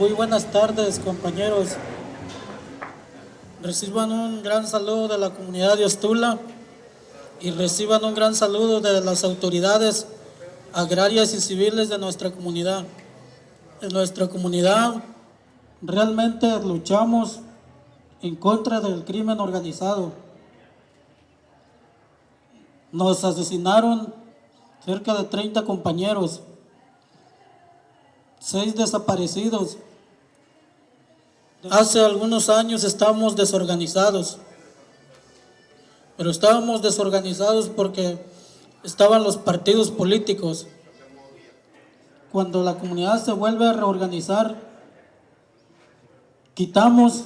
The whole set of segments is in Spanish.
Muy buenas tardes, compañeros. Reciban un gran saludo de la comunidad de Ostula y reciban un gran saludo de las autoridades agrarias y civiles de nuestra comunidad. En nuestra comunidad realmente luchamos en contra del crimen organizado. Nos asesinaron cerca de 30 compañeros, seis desaparecidos. Hace algunos años estábamos desorganizados, pero estábamos desorganizados porque estaban los partidos políticos. Cuando la comunidad se vuelve a reorganizar, quitamos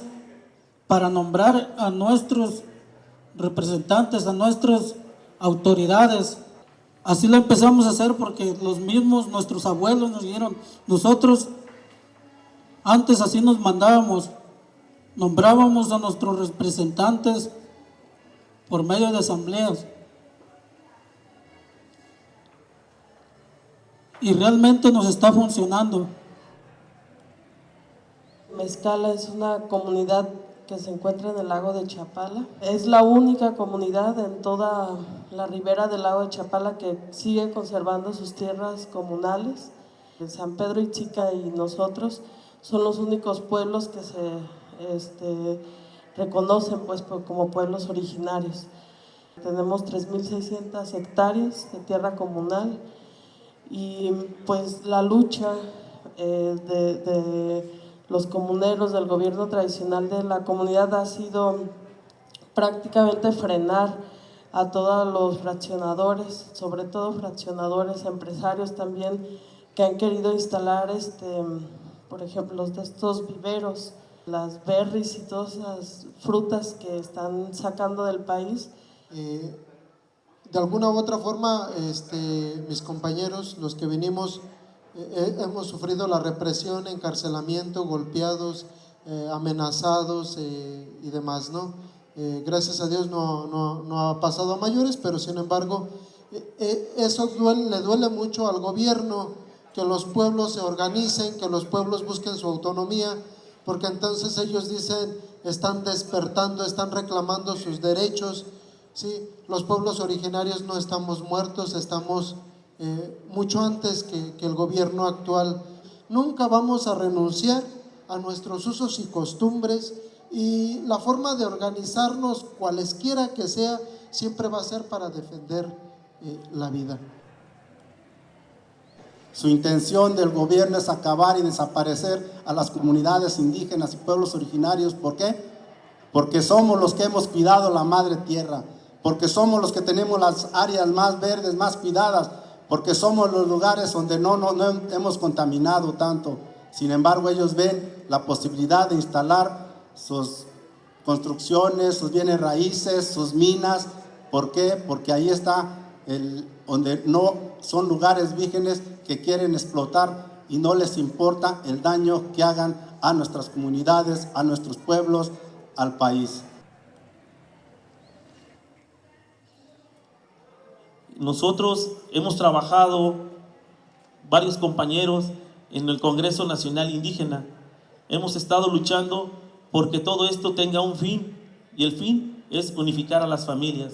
para nombrar a nuestros representantes, a nuestras autoridades. Así lo empezamos a hacer porque los mismos, nuestros abuelos nos dijeron, nosotros antes así nos mandábamos, nombrábamos a nuestros representantes por medio de asambleas. Y realmente nos está funcionando. Mezcala es una comunidad que se encuentra en el lago de Chapala. Es la única comunidad en toda la ribera del lago de Chapala que sigue conservando sus tierras comunales. San Pedro y Chica y nosotros son los únicos pueblos que se este, reconocen pues, como pueblos originarios. Tenemos 3.600 hectáreas de tierra comunal y pues la lucha eh, de los comuneros del gobierno tradicional de la comunidad ha sido prácticamente frenar a todos los fraccionadores, sobre todo fraccionadores, empresarios también, que han querido instalar, este, por ejemplo, de estos viveros, las berries y todas las frutas que están sacando del país. Eh, de alguna u otra forma, este, mis compañeros, los que venimos eh, eh, hemos sufrido la represión, encarcelamiento, golpeados, eh, amenazados y demás, ¿no? gracias a Dios no, no, no, ha pasado a mayores, pero sin embargo, eso le duele mucho al gobierno, que los pueblos se organicen, que los pueblos busquen su autonomía, porque entonces ellos dicen, están despertando, están reclamando sus derechos, ¿sí? Los pueblos originarios no estamos muertos, estamos eh, mucho antes que, el gobierno actual. Nunca vamos a renunciar a nuestros usos y costumbres y la forma de organizarnos, cualesquiera que sea, siempre va a ser para defender eh, la vida. Su intención del gobierno es acabar y desaparecer a las comunidades indígenas y pueblos originarios. ¿Por qué? Porque somos los que hemos cuidado la madre tierra, porque somos los que tenemos las áreas más verdes, más cuidadas, porque somos los lugares donde no, no, hemos contaminado tanto. Sin embargo, ellos ven la posibilidad de instalar sus construcciones, sus bienes raíces, sus minas. ¿Por qué? Porque ahí está el, donde no son lugares vírgenes que quieren explotar y no les importa el daño que hagan a nuestras comunidades, a nuestros pueblos, al país. Nosotros hemos trabajado, varios compañeros, en el Congreso Nacional Indígena. Hemos estado luchando porque todo esto tenga un fin y el fin es unificar a las familias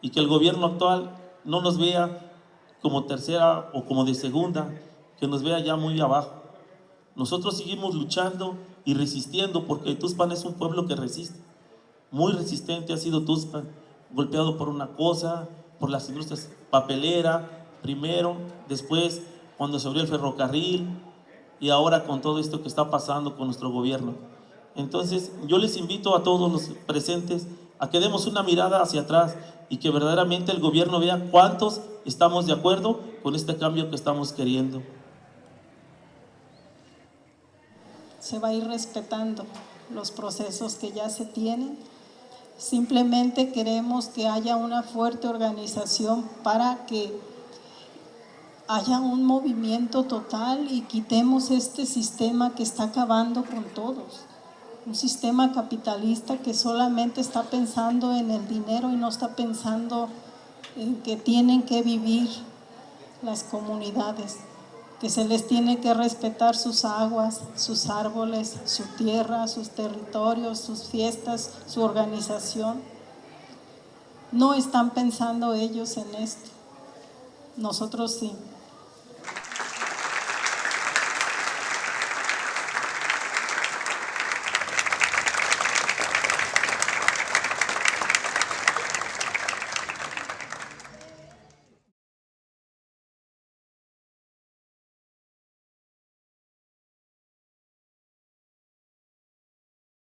y que el gobierno actual no nos vea como tercera o como de segunda, que nos vea ya muy abajo. Nosotros seguimos luchando y resistiendo porque Tuspan es un pueblo que resiste. Muy resistente ha sido Tuspan, golpeado por una cosa, por las industrias papelera, primero, después cuando se abrió el ferrocarril y ahora con todo esto que está pasando con nuestro gobierno. Entonces, yo les invito a todos los presentes a que demos una mirada hacia atrás y que verdaderamente el gobierno vea cuántos estamos de acuerdo con este cambio que estamos queriendo. Se va a ir respetando los procesos que ya se tienen Simplemente queremos que haya una fuerte organización para que haya un movimiento total y quitemos este sistema que está acabando con todos. Un sistema capitalista que solamente está pensando en el dinero y no está pensando en que tienen que vivir las comunidades. que se les tiene que respetar sus aguas, sus árboles, su tierra, sus territorios, sus fiestas, su organización. No están pensando ellos en esto. Nosotros sí.